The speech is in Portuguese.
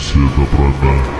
buceta pra dar,